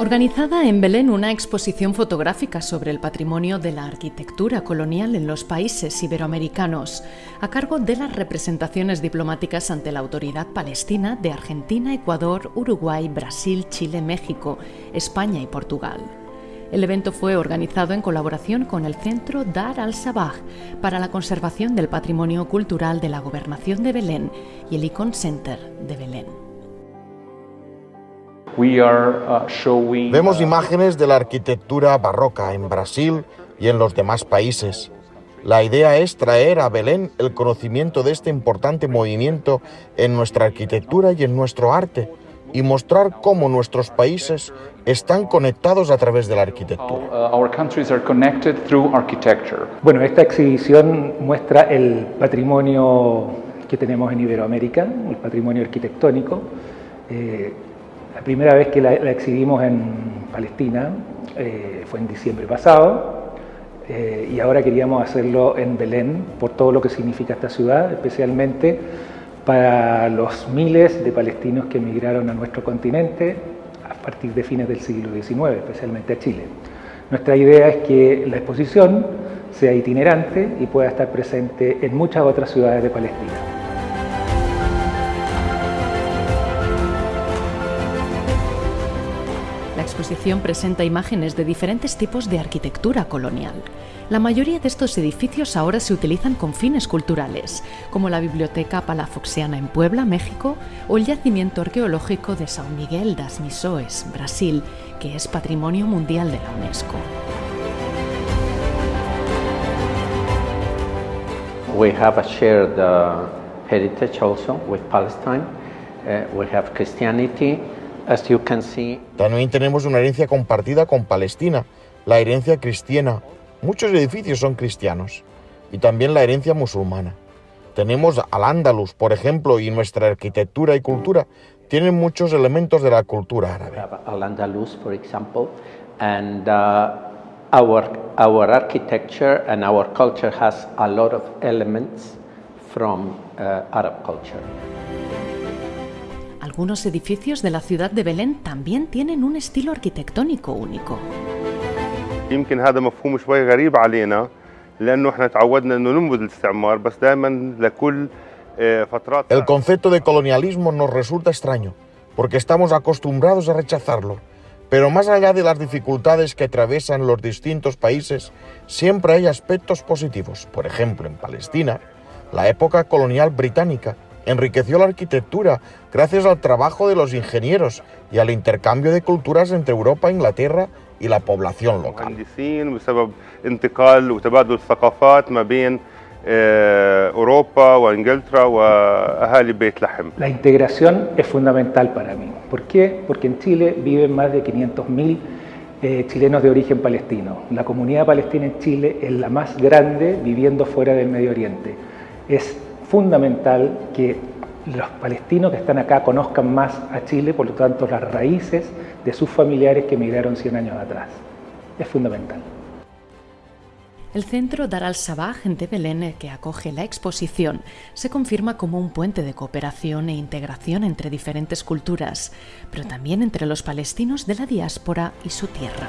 Organizada en Belén una exposición fotográfica sobre el patrimonio de la arquitectura colonial en los países iberoamericanos, a cargo de las representaciones diplomáticas ante la autoridad palestina de Argentina, Ecuador, Uruguay, Brasil, Chile, México, España y Portugal. El evento fue organizado en colaboración con el Centro Dar al-Sabah para la conservación del patrimonio cultural de la Gobernación de Belén y el Icon Center de Belén. Uh, Vemos imágenes de la arquitectura barroca en Brasil y en los demás países. La idea es traer a Belén el conocimiento de este importante movimiento en nuestra arquitectura y en nuestro arte y mostrar cómo nuestros países están conectados a través de la arquitectura. Uh, bueno, esta exhibición muestra el patrimonio que tenemos en Iberoamérica, el patrimonio arquitectónico. Eh, la primera vez que la, exhibimos en Palestina eh, fue en diciembre pasado eh, y ahora queríamos hacerlo en Belén por todo lo que significa esta ciudad, especialmente para los miles de palestinos que emigraron a nuestro continente a partir de fines del siglo XIX, especialmente a Chile. Nuestra idea es que la exposición sea itinerante y pueda estar presente en muchas otras ciudades de Palestina. Exposición presenta imágenes de diferentes tipos de arquitectura colonial. La mayoría de estos edificios ahora se utilizan con fines culturales, como la Biblioteca Palafoxiana en Puebla, México, o el yacimiento arqueológico de São Miguel das Missões, Brasil, que es Patrimonio Mundial de la UNESCO. We have a shared uh, heritage also with Palestine. Uh, we have Christianity, también tenemos una herencia compartida con Palestina, la herencia cristiana. Muchos edificios son cristianos y también la herencia musulmana. Tenemos al Andalus, por ejemplo, y nuestra arquitectura y cultura tienen muchos elementos de la cultura árabe. Al Andalus, por ejemplo, and uh, our our architecture and our culture has a lot of elements from uh, Arab culture. Algunos edificios de la ciudad de Belén también tienen un estilo arquitectónico único. El concepto de colonialismo nos resulta extraño, porque estamos acostumbrados a rechazarlo. Pero más allá de las dificultades que atraviesan los distintos países, siempre hay aspectos positivos. Por ejemplo, en Palestina, la época colonial británica enriqueció la arquitectura gracias al trabajo de los ingenieros y al intercambio de culturas entre Europa, Inglaterra y la población local. La integración es fundamental para mí. ¿Por qué? Porque en Chile viven más de 500.000 eh, chilenos de origen palestino. La comunidad palestina en Chile es la más grande viviendo fuera del Medio Oriente. Es fundamental que los palestinos que están acá conozcan más a Chile, por lo tanto las raíces de sus familiares que emigraron 100 años atrás. Es fundamental. El centro Dar al-Sabah de Belén, que acoge la exposición, se confirma como un puente de cooperación e integración entre diferentes culturas, pero también entre los palestinos de la diáspora y su tierra.